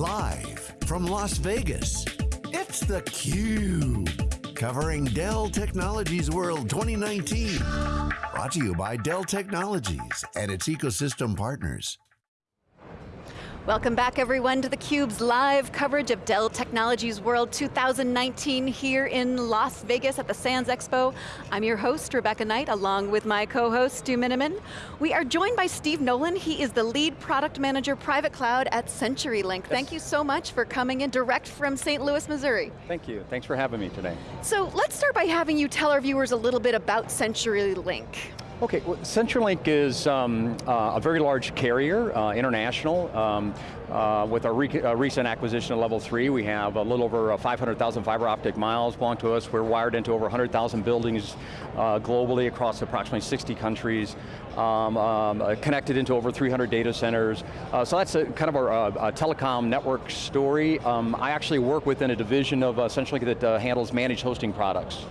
Live from Las Vegas, it's theCUBE. Covering Dell Technologies World 2019. Brought to you by Dell Technologies and its ecosystem partners. Welcome back everyone to theCUBE's live coverage of Dell Technologies World 2019 here in Las Vegas at the Sands Expo. I'm your host, Rebecca Knight, along with my co-host, Stu Miniman. We are joined by Steve Nolan. He is the lead product manager, private cloud at CenturyLink. Yes. Thank you so much for coming in direct from St. Louis, Missouri. Thank you, thanks for having me today. So let's start by having you tell our viewers a little bit about CenturyLink. Okay, well, CenturyLink is um, uh, a very large carrier, uh, international. Um, uh, with our re uh, recent acquisition of Level 3, we have a little over uh, 500,000 fiber optic miles belong to us. We're wired into over 100,000 buildings uh, globally across approximately 60 countries, um, um, connected into over 300 data centers. so that's a, kind of our telecom network story. Um, I actually work within a division of CenturyLink that handles managed hosting products.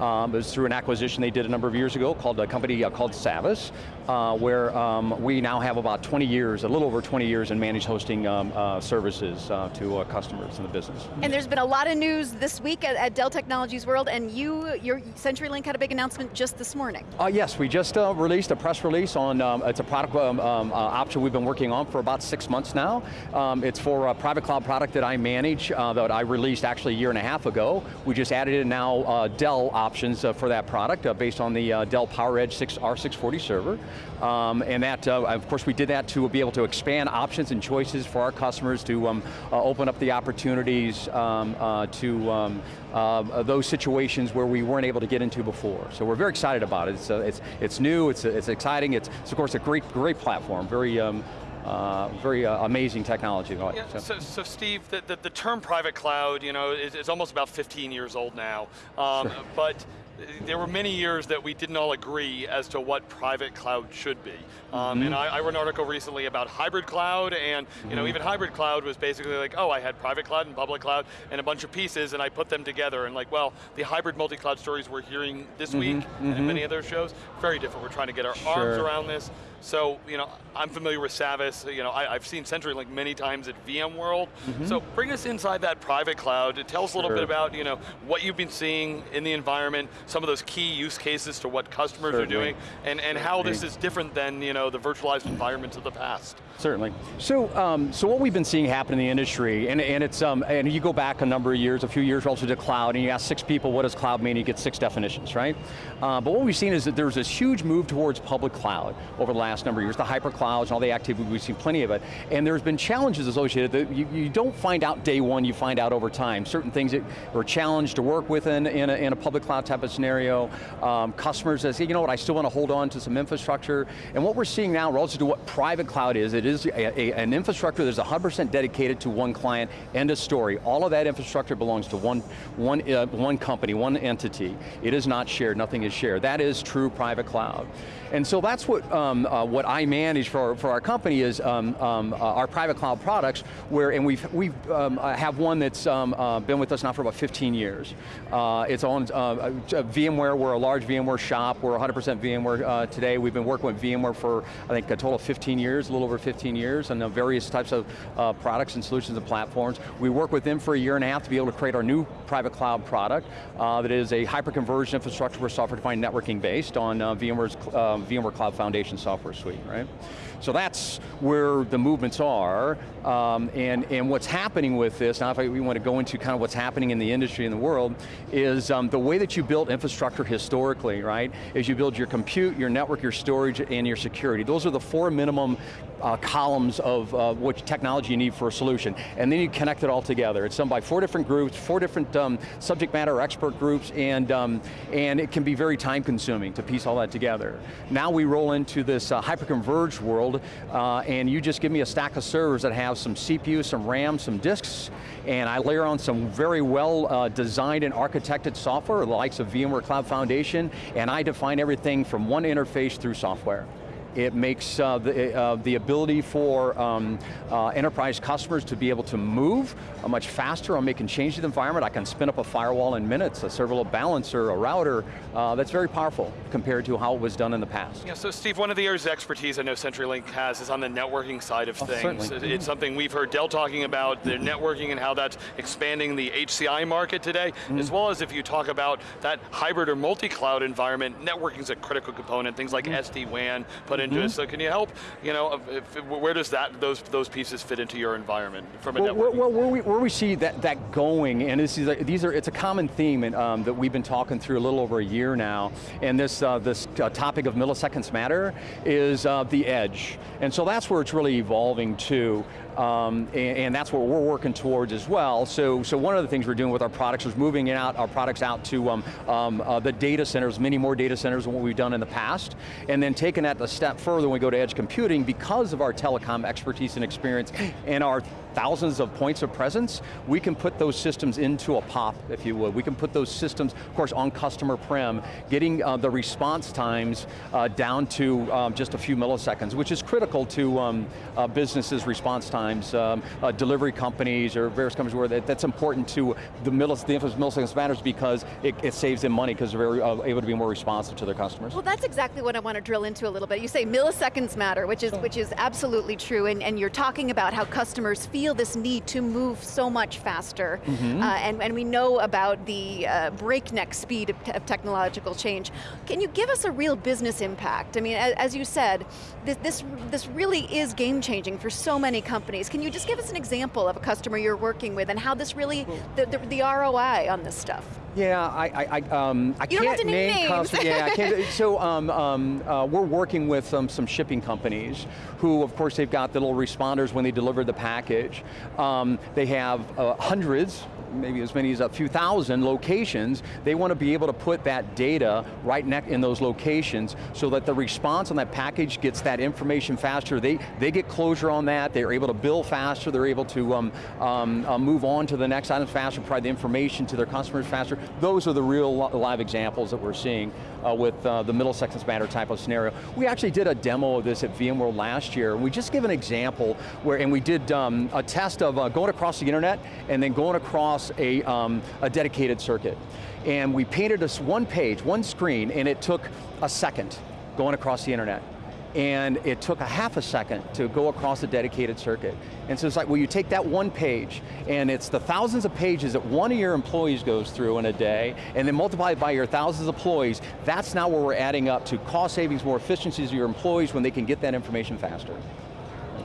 Um, it was through an acquisition they did a number of years ago called a company uh, called Savvis, uh, where um, we now have about 20 years, a little over 20 years in managed hosting um, uh, services uh, to uh, customers in the business. And there's been a lot of news this week at, at, Dell Technologies World, and you, your CenturyLink had a big announcement just this morning. Uh, yes, we just released a press release on, um, it's a product um, um, option we've been working on for about six months now. Um, it's for a private cloud product that I manage, that I released actually a year and a half ago. We just added in now Dell options uh, for that product uh, based on the uh, Dell PowerEdge 6 R640 server. Um, and that, of course we did that to be able to expand options and choices for our customers to um, open up the opportunities um, to um, those situations where we weren't able to get into before. So we're very excited about it. It's, it's, it's new, it's, it's exciting, it's, it's, of course a great, great platform, very um, uh, very uh, amazing technology. Yeah, so. So, so. Steve, the, the, the, term private cloud, you know, is, is, almost about 15 years old now, um, sure. but there were many years that we didn't all agree as to what private cloud should be. Um, mm -hmm. And I, I, wrote an article recently about hybrid cloud, and you know, mm-hmm. even hybrid cloud was basically like, oh, I had private cloud and public cloud and a bunch of pieces, and I put them together, and like, well, the hybrid multi-cloud stories we're hearing this mm -hmm. week and mm-hmm. many other shows, very different. We're trying to get our sure. arms around this. So, you know, I'm familiar with Savvis, you know, I, have seen CenturyLink many times at VMworld. Mm -hmm. So bring us inside that private cloud. Tell us a little sure. bit about, you know, what you've been seeing in the environment, some of those key use cases to what customers Certainly. are doing, and, and how this is different than, you know, the virtualized environments of the past. Certainly. So, um, so what we've been seeing happen in the industry, and, and it's, um, and you go back a number of years, a few years relative to cloud, and you ask six people, what does cloud mean? You get six definitions, right? Uh, but what we've seen is that there's this huge move towards public cloud over the last last number of years, the hyperclouds and all the activity, we've seen plenty of it. And there's been challenges associated that you, you don't find out day one, you find out over time. Certain things that are challenged to work with in, in, a, in a public cloud type of scenario. Um, customers that say, you know what, I still want to hold on to some infrastructure. And what we're seeing now relative to what private cloud is, it is a, a, an infrastructure that's 100% dedicated to one client, end of story. All of that infrastructure belongs to one, one, uh, one company, one entity. It is not shared, nothing is shared. That is true private cloud. And so that's what, um, uh, what I manage for, for our company is um, um, uh, our private cloud products, where, and we've, we um, uh, have one that's um, uh, been with us now for about 15 years. Uh, it's on uh, VMware, we're a large VMware shop, we're 100% VMware today. We've been working with VMware for, I think, a total of 15 years, a little over 15 years, and various types of products and solutions and platforms. We work with them for a year and a half to be able to create our new private cloud product that is a hyper-converged infrastructure for software-defined networking based on VMware's um, VMware Cloud Foundation software suite, right? So that's where the movements are, um, and, and what's happening with this, now if I, we want to go into kind of what's happening in the industry in the world, is um, the way that you built infrastructure historically, right, is you build your compute, your network, your storage, and your security. Those are the four minimum uh, columns of uh, what technology you need for a solution, and then you connect it all together. It's done by four different groups, four different um, subject matter expert groups, and, um, and it can be very time consuming to piece all that together. Now we roll into this uh, hyper-converged world, uh, and you just give me a stack of servers that have some CPU, some RAM, some disks, and I layer on some very well uh, designed and architected software, the likes of VMware Cloud Foundation, and I define everything from one interface through software. It makes uh, the, uh, the ability for um, uh, enterprise customers to be able to move uh, much faster on making changes to the environment. I can spin up a firewall in minutes, a server load balancer, a router. Uh, that's very powerful compared to how it was done in the past. Yeah, so Steve, one of the areas of expertise I know CenturyLink has is on the networking side of Oh, things. certainly. It's something we've heard Dell talking about, their networking and how that's expanding the HCI market today, Mm-hmm. as well as if you talk about that hybrid or multi-cloud environment, networking is a critical component, things like Mm-hmm. SD-WAN put into it. So can you help, you know, if, where does that, those, those pieces fit into your environment from a Well, networking? well, where, we, where we see that, that going, and this is, these are, it's a common theme and, um, that we've been talking through a little over a year now, and this, uh, this uh, topic of milliseconds matter is uh, the edge. And so that's where it's really evolving to, um, and, and that's what we're working towards as well. So, so one of the things we're doing with our products is moving out our products out to um, um, uh, the data centers, many more data centers than what we've done in the past, and then taking that a step further when we go to edge computing because of our telecom expertise and experience and our thousands of points of presence, we can put those systems into a POP, if you would. We can put those systems, of course, on customer prem, getting uh, the response times uh, down to um, just a few milliseconds, which is critical to um, uh, businesses' response times, um, uh, delivery companies or various companies where that, that's important to the, millis, the infamous milliseconds matters because it, it saves them money because they're very, uh, able to be more responsive to their customers. Well, that's exactly what I want to drill into a little bit. You say milliseconds matter, which is which is absolutely true, and, and you're talking about how customers feel this need to move so much faster, Mm-hmm. uh, and, and we know about the uh, breakneck speed of, of technological change. Can you give us a real business impact? I mean, as, as you said, this, this, this really is game changing for so many companies. Can you just give us an example of a customer you're working with and how this really, the, the, the ROI on this stuff? Yeah, I, I, I, um, I You can't name names. customers. Yeah, I can't. So um, um, uh, we're working with um, some shipping companies who, of course, they've got the little responders when they deliver the package. Um, they have uh, hundreds, maybe as many as a few thousand locations. They want to be able to put that data right in those locations so that the response on that package gets that information faster. They, they get closure on that, they're able to bill faster, they're able to um, um, uh, move on to the next item faster, provide the information to their customers faster. Those are the real live examples that we're seeing uh, with uh, the milliseconds matter type of scenario. We actually did a demo of this at VMworld last year, and we just give an example where, and we did um, a test of uh, going across the internet and then going across a, um, a dedicated circuit. And we painted us one page, one screen, and it took a second going across the internet and it took a half a second to go across a dedicated circuit. And so it's like, well, you take that one page, and it's the thousands of pages that one of your employees goes through in a day, and then multiply it by your thousands of employees, that's now where we're adding up to cost savings, more efficiencies of your employees when they can get that information faster.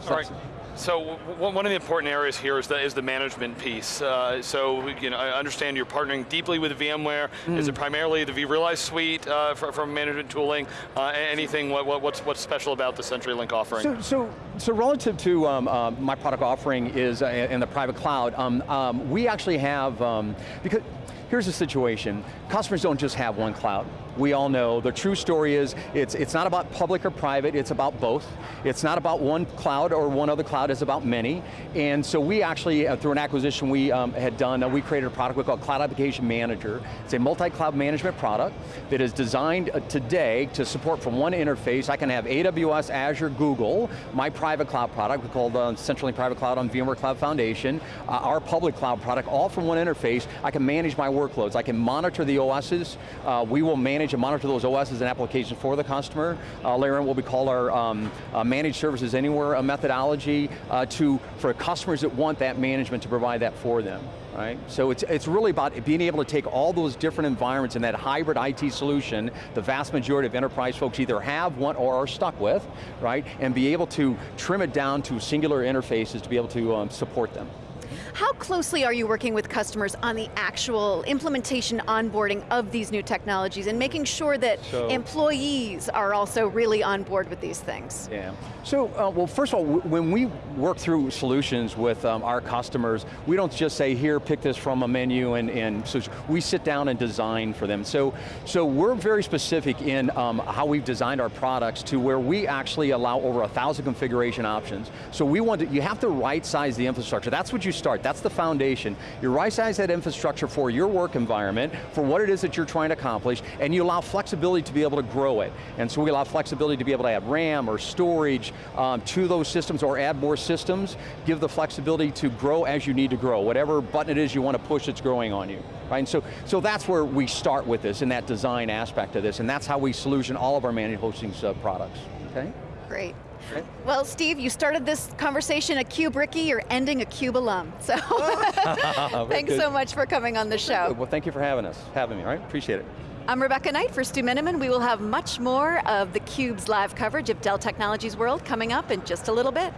So All right. So one of the important areas here is the, is the management piece. Uh, so you know, I understand you're partnering deeply with VMware. Is Mm. it primarily the vRealize suite uh, for, from management tooling? Uh, anything? What, what, what's what's special about the CenturyLink offering? So, so, so relative to um, uh, my product offering is uh, in the private cloud, um, um, we actually have, um, because here's the situation, customers don't just have one cloud. We all know the true story is it's, it's not about public or private, it's about both. It's not about one cloud or one other cloud, it's about many. And so we actually, uh, through an acquisition we um, had done, uh, we created a product we call Cloud Application Manager. It's a multi-cloud management product that is designed uh, today to support from one interface. I can have AWS, Azure, Google, my private cloud product we called uh, CenturyLink Private Cloud on VMware Cloud Foundation, uh, our public cloud product, all from one interface. I can manage my workloads. I can monitor the OSs. Uh, we will manage and monitor those OSs and applications for the customer. Uh, later on what we call our um, uh, managed services anywhere methodology uh, to, for customers that want that management to provide that for them. Right? So it's, it's really about being able to take all those different environments and that hybrid IT solution, the vast majority of enterprise folks either have, want, or are stuck with, right? And be able to trim it down to singular interfaces to be able to um, support them. How closely are you working with customers on the actual implementation, onboarding of these new technologies and making sure that So- employees are also really on board with these things? Yeah. So, uh, well, first of all, when we work through solutions with um, our customers, we don't just say, here, pick this from a menu, and, and so we sit down and design for them. So, so we're very specific in um, how we've designed our products to where we actually allow over a thousand configuration options. So we want to, you have to right size the infrastructure. That's what you start. That's the foundation. You right-size that infrastructure for your work environment, for what it is that you're trying to accomplish, and you allow flexibility to be able to grow it. And so we allow flexibility to be able to add RAM or storage um, to those systems or add more systems, give the flexibility to grow as you need to grow. Whatever button it is you want to push, it's growing on you. Right? And so, so that's where we start with this, in that design aspect of this, and that's how we solution all of our managed hosting uh, products, okay? Great. Well, Steve, you started this conversation a Cube Ricky, you're ending a Cube alum. So thanks good. so much for coming on the show. Well, thank you for having us, having me, all right? Appreciate it. I'm Rebecca Knight for Stu Miniman. We will have much more of theCUBE's live coverage of Dell Technologies World coming up in just a little bit.